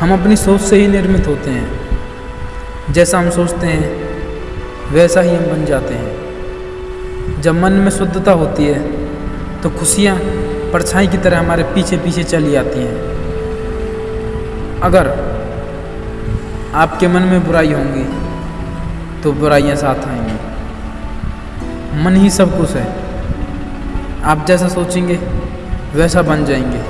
हम अपनी सोच से ही निर्मित होते हैं। जैसा हम सोचते हैं, वैसा ही हम बन जाते हैं। जब मन में शुद्धता होती है तो खुशियाँ परछाई की तरह हमारे पीछे पीछे चली आती हैं। अगर आपके मन में बुराई होंगी तो बुराइयाँ साथ आएँगी। मन ही सब कुछ है। आप जैसा सोचेंगे, वैसा बन जाएँगे।